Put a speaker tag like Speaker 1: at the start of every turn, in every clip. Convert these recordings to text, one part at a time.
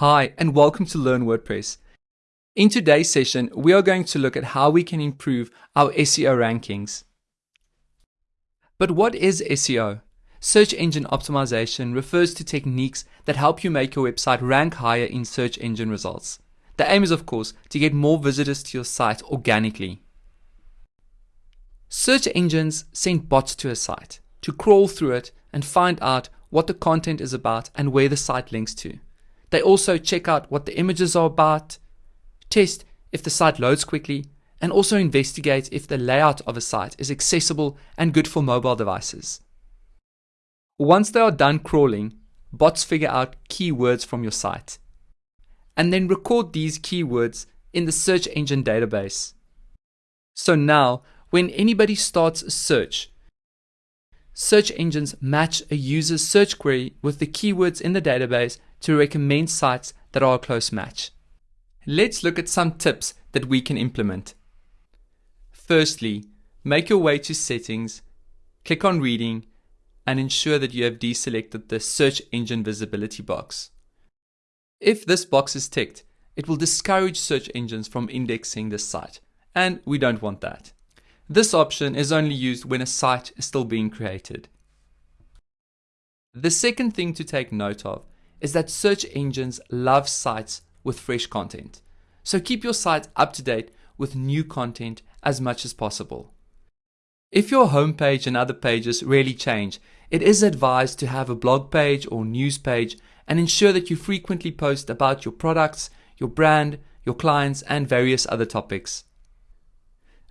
Speaker 1: Hi, and welcome to Learn WordPress. In today's session, we are going to look at how we can improve our SEO rankings. But what is SEO? Search engine optimization refers to techniques that help you make your website rank higher in search engine results. The aim is, of course, to get more visitors to your site organically. Search engines send bots to a site to crawl through it and find out what the content is about and where the site links to. They also check out what the images are about, test if the site loads quickly, and also investigate if the layout of a site is accessible and good for mobile devices. Once they are done crawling, bots figure out keywords from your site and then record these keywords in the search engine database. So now, when anybody starts a search, search engines match a user's search query with the keywords in the database to recommend sites that are a close match. Let's look at some tips that we can implement. Firstly, make your way to settings, click on reading, and ensure that you have deselected the search engine visibility box. If this box is ticked, it will discourage search engines from indexing this site, and we don't want that. This option is only used when a site is still being created. The second thing to take note of is that search engines love sites with fresh content. So keep your site up to date with new content as much as possible. If your homepage and other pages really change, it is advised to have a blog page or news page and ensure that you frequently post about your products, your brand, your clients, and various other topics.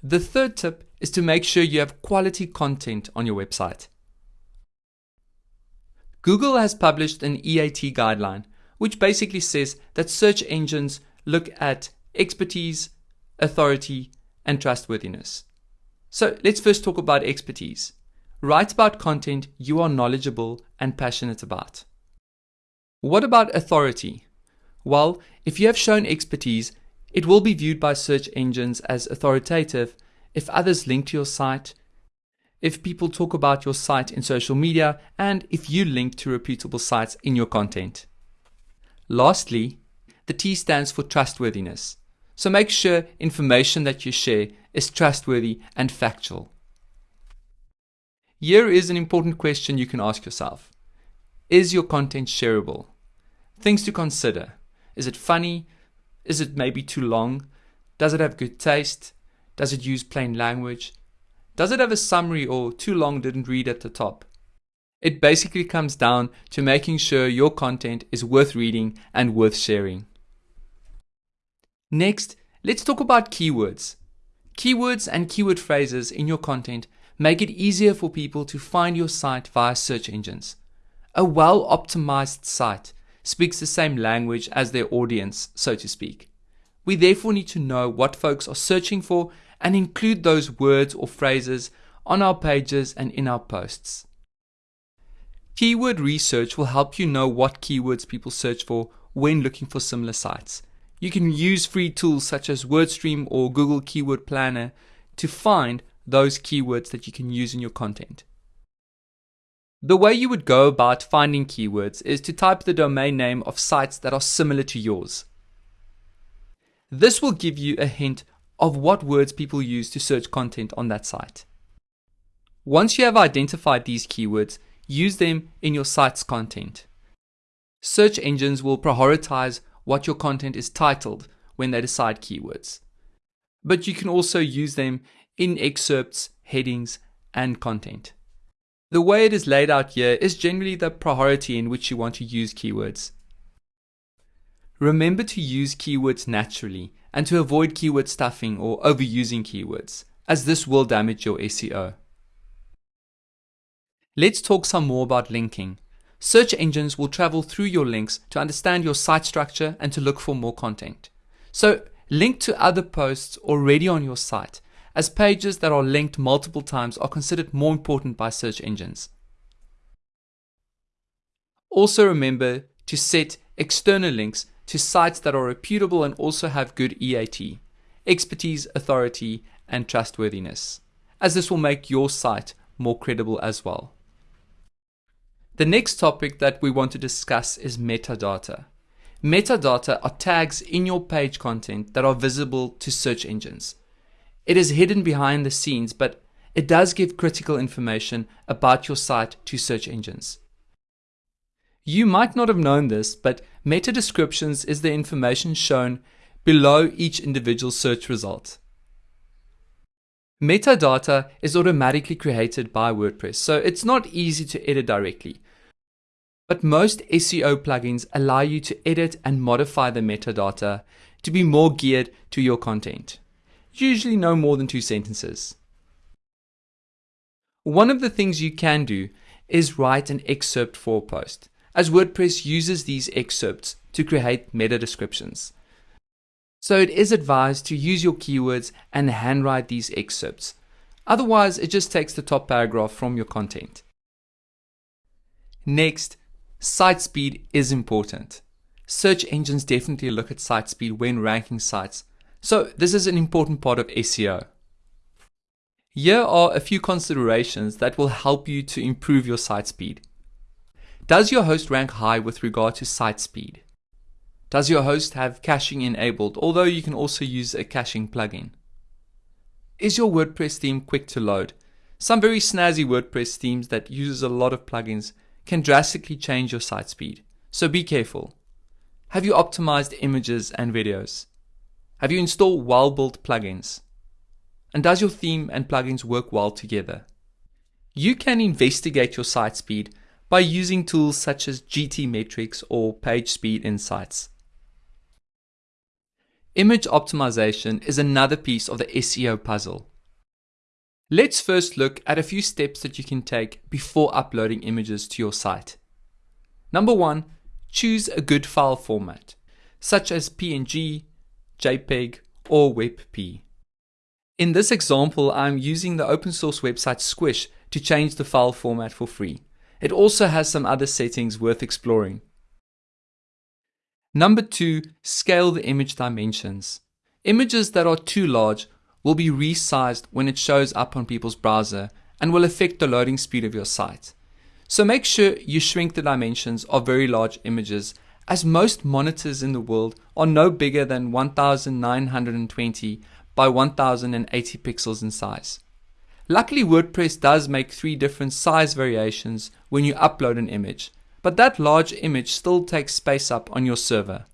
Speaker 1: The third tip is to make sure you have quality content on your website. Google has published an EAT guideline, which basically says that search engines look at expertise, authority, and trustworthiness. So let's first talk about expertise. Write about content you are knowledgeable and passionate about. What about authority? Well, if you have shown expertise, it will be viewed by search engines as authoritative if others link to your site, if people talk about your site in social media, and if you link to reputable sites in your content. Lastly, the T stands for trustworthiness. So make sure information that you share is trustworthy and factual. Here is an important question you can ask yourself. Is your content shareable? Things to consider. Is it funny? Is it maybe too long? Does it have good taste? Does it use plain language? Does it have a summary or too long didn't read at the top? It basically comes down to making sure your content is worth reading and worth sharing. Next, let's talk about keywords. Keywords and keyword phrases in your content make it easier for people to find your site via search engines. A well optimized site speaks the same language as their audience, so to speak. We therefore need to know what folks are searching for and include those words or phrases on our pages and in our posts. Keyword research will help you know what keywords people search for when looking for similar sites. You can use free tools such as WordStream or Google Keyword Planner to find those keywords that you can use in your content. The way you would go about finding keywords is to type the domain name of sites that are similar to yours. This will give you a hint of what words people use to search content on that site. Once you have identified these keywords, use them in your site's content. Search engines will prioritize what your content is titled when they decide keywords. But you can also use them in excerpts, headings, and content. The way it is laid out here is generally the priority in which you want to use keywords. Remember to use keywords naturally and to avoid keyword stuffing or overusing keywords, as this will damage your SEO. Let's talk some more about linking. Search engines will travel through your links to understand your site structure and to look for more content. So link to other posts already on your site, as pages that are linked multiple times are considered more important by search engines. Also remember to set external links to sites that are reputable and also have good EAT, expertise, authority, and trustworthiness, as this will make your site more credible as well. The next topic that we want to discuss is metadata. Metadata are tags in your page content that are visible to search engines. It is hidden behind the scenes, but it does give critical information about your site to search engines. You might not have known this, but meta descriptions is the information shown below each individual search result. Metadata is automatically created by WordPress, so it's not easy to edit directly. But most SEO plugins allow you to edit and modify the metadata to be more geared to your content. Usually no more than two sentences. One of the things you can do is write an excerpt for a post, as WordPress uses these excerpts to create meta descriptions. So it is advised to use your keywords and handwrite these excerpts. Otherwise, it just takes the top paragraph from your content. Next, site speed is important. Search engines definitely look at site speed when ranking sites, so this is an important part of SEO. Here are a few considerations that will help you to improve your site speed. Does your host rank high with regard to site speed? Does your host have caching enabled, although you can also use a caching plugin? Is your WordPress theme quick to load? Some very snazzy WordPress themes that uses a lot of plugins can drastically change your site speed, so be careful. Have you optimized images and videos? Have you installed well-built plugins? And does your theme and plugins work well together? You can investigate your site speed by using tools such as GTmetrix or PageSpeed Insights. Image optimization is another piece of the SEO puzzle. Let's first look at a few steps that you can take before uploading images to your site. Number one, choose a good file format, such as PNG, JPEG, or WebP. In this example, I'm using the open source website Squoosh to change the file format for free. It also has some other settings worth exploring. Number two, scale the image dimensions. Images that are too large will be resized when it shows up on people's browser and will affect the loading speed of your site. So make sure you shrink the dimensions of very large images as most monitors in the world are no bigger than 1920 by 1080 pixels in size. Luckily WordPress does make three different size variations when you upload an image, but that large image still takes space up on your server.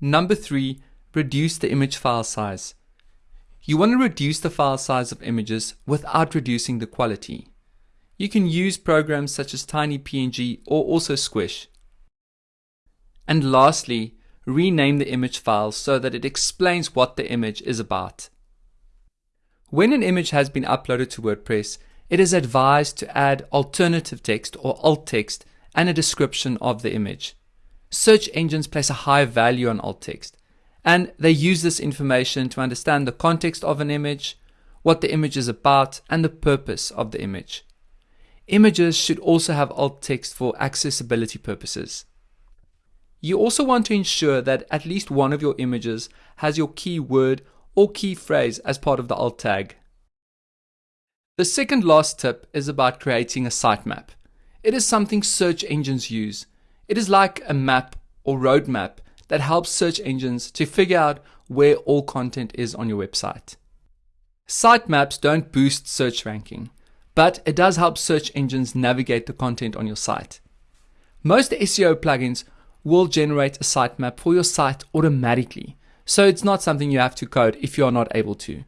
Speaker 1: Number 3. Reduce the image file size. You want to reduce the file size of images without reducing the quality. You can use programs such as TinyPNG or also Squoosh. And lastly, rename the image file so that it explains what the image is about. When an image has been uploaded to WordPress, it is advised to add alternative text or alt text and a description of the image. Search engines place a high value on alt text, and they use this information to understand the context of an image, what the image is about, and the purpose of the image. Images should also have alt text for accessibility purposes. You also want to ensure that at least one of your images has your keyword or key phrase as part of the alt tag. The second last tip is about creating a sitemap. It is something search engines use. It is like a map or roadmap that helps search engines to figure out where all content is on your website. Sitemaps don't boost search ranking, but it does help search engines navigate the content on your site. Most SEO plugins will generate a sitemap for your site automatically, so it's not something you have to code if you are not able to.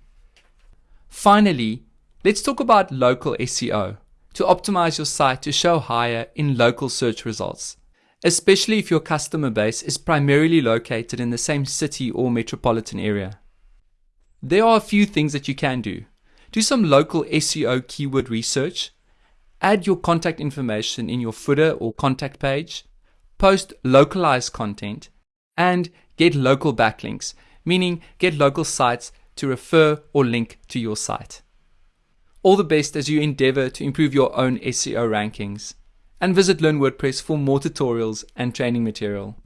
Speaker 1: Finally, Let's talk about local SEO to optimize your site to show higher in local search results, especially if your customer base is primarily located in the same city or metropolitan area. There are a few things that you can do. Do some local SEO keyword research, add your contact information in your footer or contact page, post localized content, and get local backlinks, meaning get local sites to refer or link to your site. All the best as you endeavor to improve your own SEO rankings. And visit Learn WordPress for more tutorials and training material.